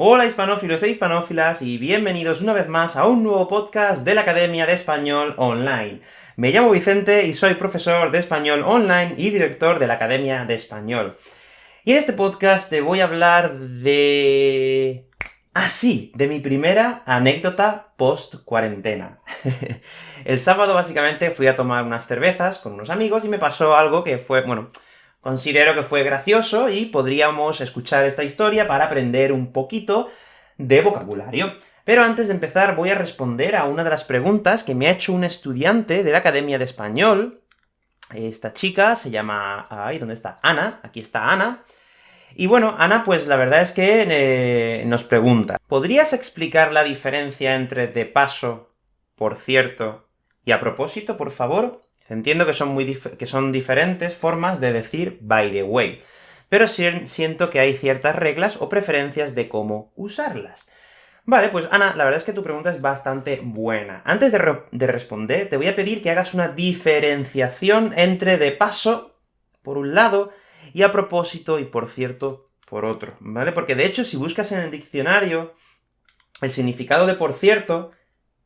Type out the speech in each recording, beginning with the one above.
Hola hispanófilos e hispanófilas, y bienvenidos una vez más a un nuevo podcast de la Academia de Español Online. Me llamo Vicente y soy profesor de Español Online y director de la Academia de Español. Y en este podcast te voy a hablar de... Ah, de mi primera anécdota post-cuarentena. El sábado, básicamente, fui a tomar unas cervezas con unos amigos y me pasó algo que fue, bueno, Considero que fue gracioso y podríamos escuchar esta historia para aprender un poquito de vocabulario. Pero antes de empezar voy a responder a una de las preguntas que me ha hecho un estudiante de la Academia de Español. Esta chica se llama... Ay, ¿dónde está? Ana. Aquí está Ana. Y bueno, Ana, pues la verdad es que eh, nos pregunta, ¿podrías explicar la diferencia entre de paso, por cierto, y a propósito, por favor? Entiendo que son, muy que son diferentes formas de decir by the way, pero siento que hay ciertas reglas o preferencias de cómo usarlas. Vale, pues Ana, la verdad es que tu pregunta es bastante buena. Antes de, de responder, te voy a pedir que hagas una diferenciación entre de paso, por un lado, y a propósito y por cierto, por otro, ¿vale? Porque de hecho, si buscas en el diccionario el significado de por cierto,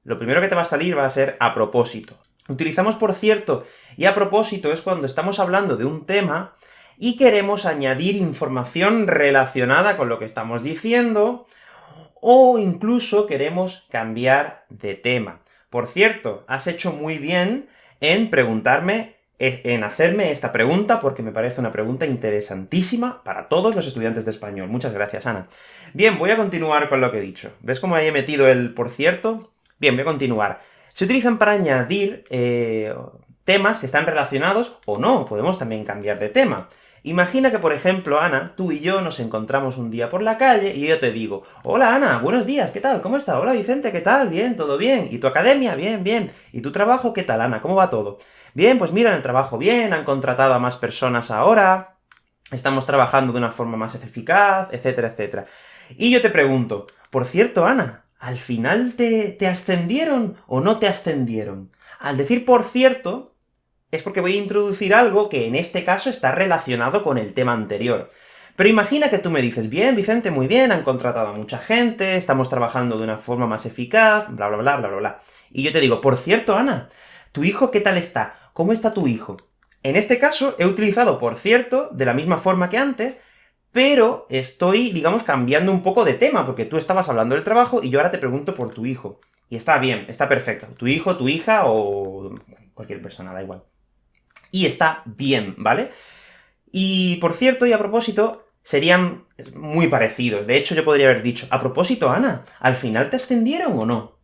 lo primero que te va a salir va a ser a propósito. Utilizamos por cierto y a propósito es cuando estamos hablando de un tema y queremos añadir información relacionada con lo que estamos diciendo, o incluso queremos cambiar de tema. Por cierto, has hecho muy bien en preguntarme, en hacerme esta pregunta, porque me parece una pregunta interesantísima para todos los estudiantes de español. Muchas gracias, Ana. Bien, voy a continuar con lo que he dicho. ¿Ves cómo ahí he metido el por cierto? Bien, voy a continuar se utilizan para añadir eh, temas que están relacionados, o no, podemos también cambiar de tema. Imagina que, por ejemplo, Ana, tú y yo nos encontramos un día por la calle, y yo te digo, Hola Ana, buenos días, ¿qué tal? ¿Cómo está? Hola Vicente, ¿qué tal? Bien, todo bien. ¿Y tu academia? Bien, bien. ¿Y tu trabajo? ¿Qué tal, Ana? ¿Cómo va todo? Bien, pues mira, el trabajo bien, han contratado a más personas ahora, estamos trabajando de una forma más eficaz, etcétera, etcétera. Y yo te pregunto, por cierto, Ana, ¿al final te, te ascendieron o no te ascendieron? Al decir por cierto, es porque voy a introducir algo que en este caso está relacionado con el tema anterior. Pero imagina que tú me dices, bien, Vicente, muy bien, han contratado a mucha gente, estamos trabajando de una forma más eficaz, bla bla bla bla bla bla. Y yo te digo, por cierto, Ana, ¿tu hijo qué tal está? ¿Cómo está tu hijo? En este caso, he utilizado por cierto, de la misma forma que antes, pero estoy, digamos, cambiando un poco de tema, porque tú estabas hablando del trabajo, y yo ahora te pregunto por tu hijo. Y está bien, está perfecto. Tu hijo, tu hija, o cualquier persona, da igual. Y está bien, ¿vale? Y, por cierto, y a propósito, serían muy parecidos. De hecho, yo podría haber dicho, a propósito, Ana, ¿al final te ascendieron o no?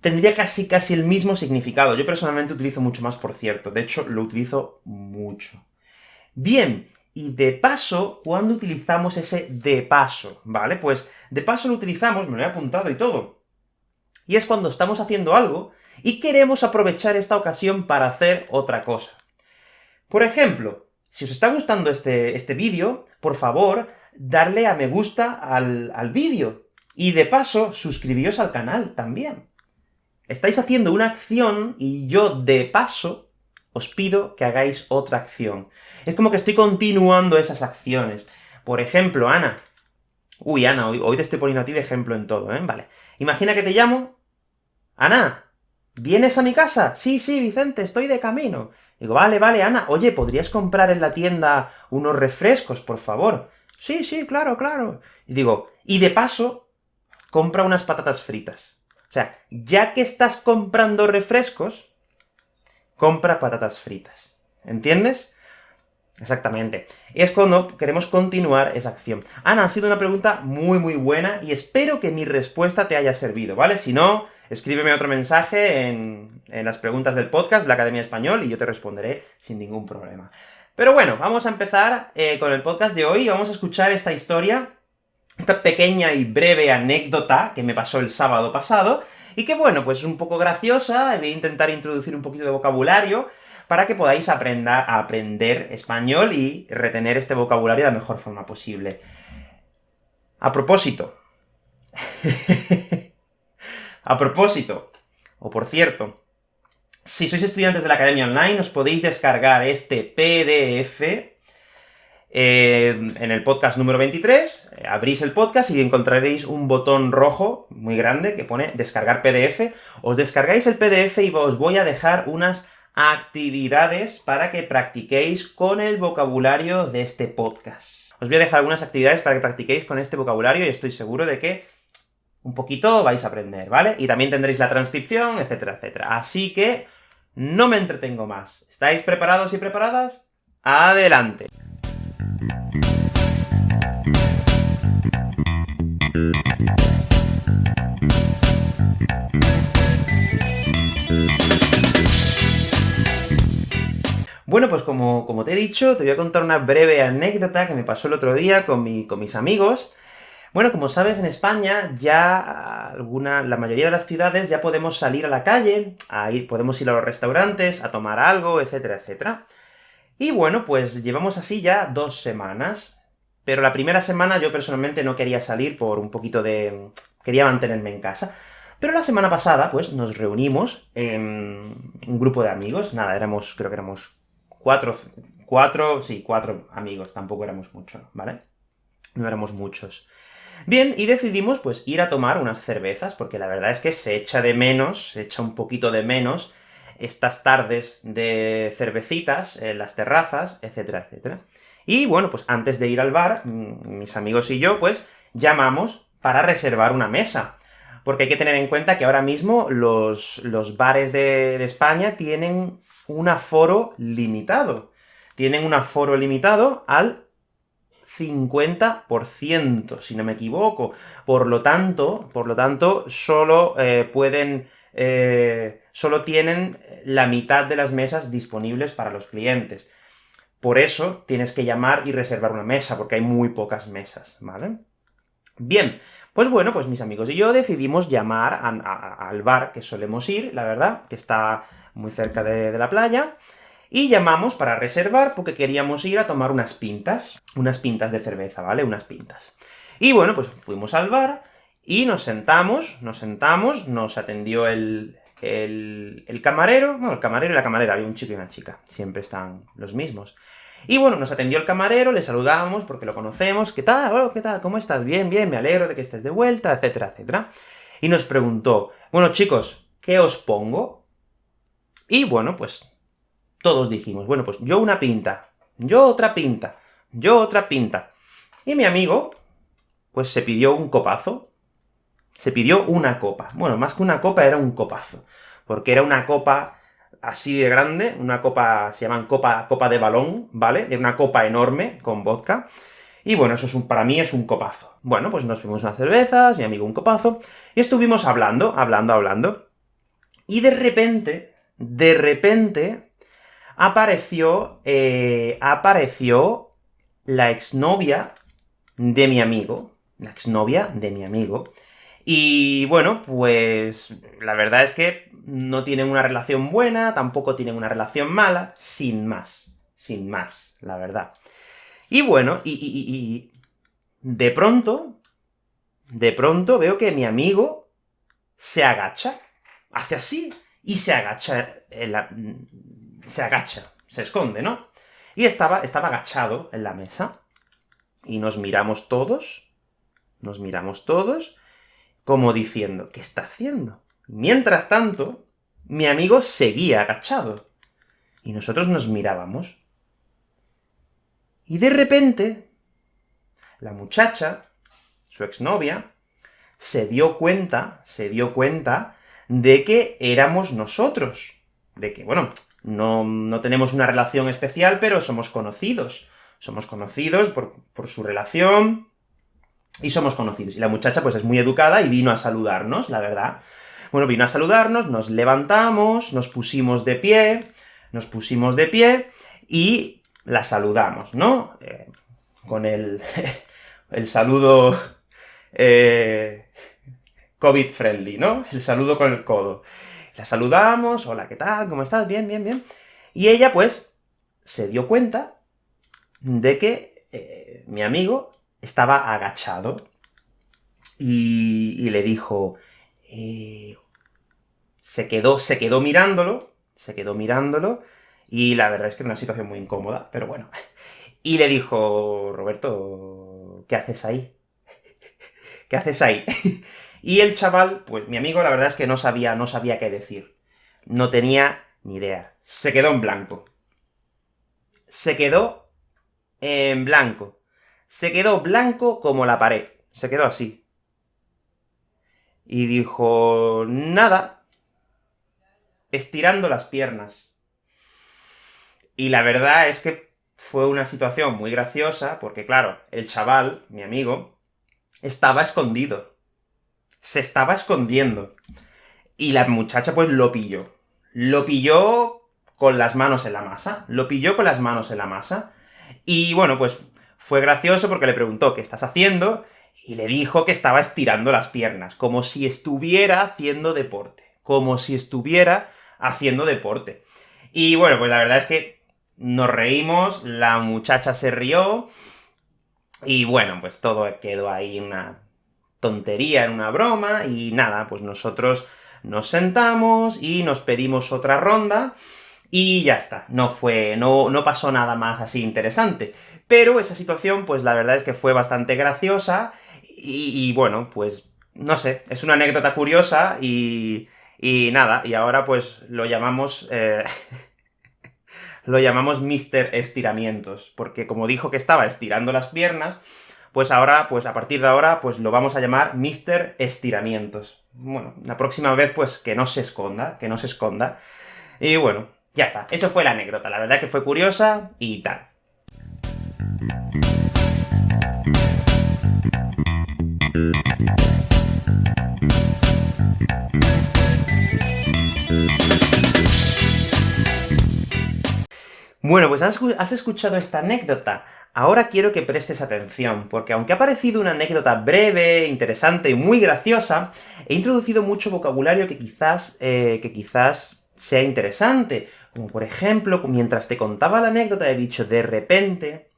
Tendría casi casi el mismo significado. Yo personalmente utilizo mucho más por cierto. De hecho, lo utilizo mucho. Bien, y de paso, ¿cuándo utilizamos ese de paso? ¿Vale? Pues de paso lo utilizamos, me lo he apuntado y todo, y es cuando estamos haciendo algo y queremos aprovechar esta ocasión para hacer otra cosa. Por ejemplo, si os está gustando este, este vídeo, por favor, darle a me gusta al, al vídeo, y de paso, suscribíos al canal también. Estáis haciendo una acción, y yo de paso os pido que hagáis otra acción. Es como que estoy continuando esas acciones. Por ejemplo, Ana. Uy, Ana, hoy, te estoy poniendo a ti de ejemplo en todo, ¿eh? Vale. Imagina que te llamo... Ana, ¿vienes a mi casa? Sí, sí, Vicente, estoy de camino. Digo, vale, vale, Ana, oye, ¿podrías comprar en la tienda unos refrescos, por favor? Sí, sí, claro, claro. Y digo, y de paso, compra unas patatas fritas. O sea, ya que estás comprando refrescos, compra patatas fritas. ¿Entiendes? Exactamente. Es cuando queremos continuar esa acción. Ana, ha sido una pregunta muy muy buena, y espero que mi respuesta te haya servido, ¿vale? Si no, escríbeme otro mensaje en, las preguntas del podcast de la Academia Español, y yo te responderé sin ningún problema. Pero bueno, vamos a empezar eh, con el podcast de hoy, vamos a escuchar esta historia, esta pequeña y breve anécdota que me pasó el sábado pasado, y que bueno, pues es un poco graciosa, voy a intentar introducir un poquito de vocabulario, para que podáis aprender, español y retener este vocabulario de la mejor forma posible. A propósito. a propósito, o por cierto, si sois estudiantes de la Academia Online, os podéis descargar este PDF Eh, en el podcast número 23, eh, abrís el podcast y encontraréis un botón rojo muy grande que pone descargar PDF. Os descargáis el PDF y os voy a dejar unas actividades para que practiquéis con el vocabulario de este podcast. Os voy a dejar algunas actividades para que practiquéis con este vocabulario y estoy seguro de que un poquito vais a aprender, ¿vale? Y también tendréis la transcripción, etcétera, etcétera. Así que no me entretengo más. ¿Estáis preparados y preparadas? ¡Adelante! Bueno, pues como, te he dicho, te voy a contar una breve anécdota que me pasó el otro día con, mi, con mis amigos. Bueno, como sabes, en España ya alguna, la mayoría de las ciudades ya podemos salir a la calle, podemos ir a los restaurantes, a tomar algo, etcétera, etcétera. Y bueno, pues llevamos así ya dos semanas. Pero la primera semana yo personalmente no quería salir por un poquito de... quería mantenerme en casa. Pero la semana pasada, pues, nos reunimos en un grupo de amigos, nada, éramos, creo que éramos cuatro, cuatro, sí, cuatro amigos, tampoco éramos muchos, ¿vale? No éramos muchos. Bien, y decidimos, pues, ir a tomar unas cervezas, porque la verdad es que se echa de menos, se echa un poquito de menos estas tardes de cervecitas en las terrazas, etcétera, etcétera. Y bueno, pues antes de ir al bar, mm, mis amigos y yo, pues, llamamos para reservar una mesa. Porque hay que tener en cuenta que ahora mismo los, los bares de, de España tienen un aforo limitado. Tienen un aforo limitado al 50%, si no me equivoco. Por lo tanto, por lo tanto, solo eh, pueden... Eh, solo tienen la mitad de las mesas disponibles para los clientes. Por eso tienes que llamar y reservar una mesa, porque hay muy pocas mesas, ¿vale? Bien, pues bueno, pues mis amigos y yo decidimos llamar al bar que solemos ir, la verdad, que está muy cerca de la playa, y llamamos para reservar porque queríamos ir a tomar unas pintas, unas pintas de cerveza, ¿vale? Unas pintas. Y bueno, pues fuimos al bar, y nos sentamos, nos sentamos, nos atendió el, camarero, no, el camarero y la camarera, había un chico y una chica, siempre están los mismos. Y bueno, nos atendió el camarero, le saludamos porque lo conocemos, ¿qué tal? Oh, ¿qué tal? ¿Cómo estás? Bien, bien, me alegro de que estés de vuelta, etcétera, etcétera. Y nos preguntó, bueno chicos, ¿qué os pongo? Y bueno, pues todos dijimos, bueno, pues yo una pinta, yo otra pinta, yo otra pinta. Y mi amigo, pues se pidió un copazo, se pidió una copa. Bueno, más que una copa, era un copazo, porque era una copa así de grande, una copa, se llaman copa, copa de balón, ¿vale? Era una copa enorme, con vodka, y bueno, eso es un, para mí es un copazo. Bueno, pues nos fuimos unas cervezas, mi amigo un copazo, y estuvimos hablando, hablando, hablando, y de repente, de repente, apareció, eh, apareció la exnovia de mi amigo, la exnovia de mi amigo, y bueno, pues la verdad es que no tienen una relación buena, tampoco tienen una relación mala, sin más, sin más, la verdad. Y bueno, y, y de pronto, de pronto veo que mi amigo se agacha, hace así, y se agacha en la, se agacha, se esconde, ¿no? Y estaba, estaba agachado en la mesa, y nos miramos todos, nos miramos todos, como diciendo, ¿qué está haciendo? Mientras tanto, mi amigo seguía agachado, y nosotros nos mirábamos. Y de repente, la muchacha, su exnovia, se dio cuenta, se dio cuenta de que éramos nosotros. De que, bueno, no, tenemos una relación especial, pero somos conocidos. Somos conocidos por, por su relación, y somos conocidos. Y la muchacha, pues, es muy educada y vino a saludarnos, la verdad. Bueno, vino a saludarnos, nos levantamos, nos pusimos de pie, nos pusimos de pie, y la saludamos, ¿no? Eh, con el, el saludo eh, COVID-friendly, ¿no? El saludo con el codo. La saludamos, hola, ¿qué tal? ¿Cómo estás? Bien, bien, bien. Y ella, pues, se dio cuenta de que eh, mi amigo estaba agachado, y, le dijo... Eh, se quedó, se quedó mirándolo, se quedó mirándolo, y la verdad es que era una situación muy incómoda, pero bueno. y le dijo, Roberto, ¿qué haces ahí? ¿Qué haces ahí? y el chaval, pues mi amigo la verdad es que no sabía, no sabía qué decir. No tenía ni idea. Se quedó en blanco. Se quedó en blanco. Se quedó blanco como la pared. Se quedó así. Y dijo, nada, estirando las piernas. Y la verdad es que fue una situación muy graciosa, porque claro, el chaval, mi amigo, estaba escondido. Se estaba escondiendo. Y la muchacha pues lo pilló. Lo pilló con las manos en la masa. Lo pilló con las manos en la masa. Y bueno, pues fue gracioso porque le preguntó ¿qué estás haciendo? Y le dijo que estaba estirando las piernas, como si estuviera haciendo deporte. Como si estuviera haciendo deporte. Y bueno, pues la verdad es que nos reímos, la muchacha se rió, y bueno, pues todo quedó ahí una tontería, en una broma, y nada, pues nosotros nos sentamos y nos pedimos otra ronda, y ya está, no fue, no, no pasó nada más así interesante. Pero esa situación, pues la verdad es que fue bastante graciosa, y, bueno, pues, no sé, es una anécdota curiosa, y, y nada, y ahora pues lo llamamos... Eh, lo llamamos Mr. Estiramientos, porque como dijo que estaba estirando las piernas, pues ahora, pues a partir de ahora, pues lo vamos a llamar Mr. Estiramientos. Bueno, la próxima vez, pues que no se esconda, que no se esconda. Y bueno, ya está, eso fue la anécdota, la verdad que fue curiosa y tal. Bueno, pues has, escuchado esta anécdota. Ahora quiero que prestes atención, porque aunque ha parecido una anécdota breve, interesante y muy graciosa, he introducido mucho vocabulario que quizás, eh, que quizás sea interesante. Como por ejemplo, mientras te contaba la anécdota he dicho de repente,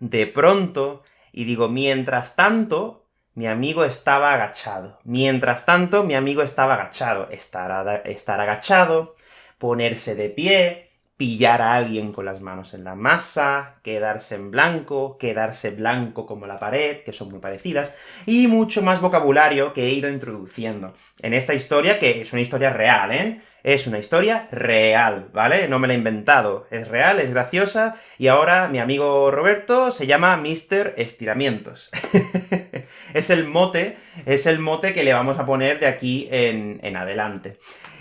de pronto, y digo mientras tanto, mi amigo estaba agachado. Mientras tanto, mi amigo estaba agachado. Estar, estar agachado, ponerse de pie, pillar a alguien con las manos en la masa, quedarse en blanco, quedarse blanco como la pared, que son muy parecidas, y mucho más vocabulario que he ido introduciendo en esta historia, que es una historia real, ¿eh? Es una historia real, ¿vale? No me la he inventado. Es real, es graciosa, y ahora mi amigo Roberto se llama Mr. Estiramientos. es el mote, es el mote que le vamos a poner de aquí en, en adelante.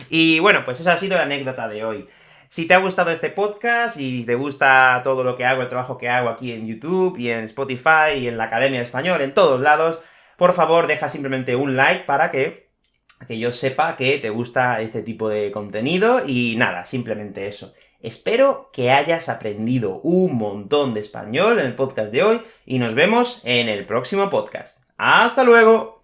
Y bueno, pues esa ha sido la anécdota de hoy. Si te ha gustado este podcast y te gusta todo lo que hago, el trabajo que hago aquí en YouTube, y en Spotify, y en la Academia de Español, en todos lados, por favor deja simplemente un like para que, que yo sepa que te gusta este tipo de contenido, y nada, simplemente eso. Espero que hayas aprendido un montón de español en el podcast de hoy, y nos vemos en el próximo podcast. ¡Hasta luego!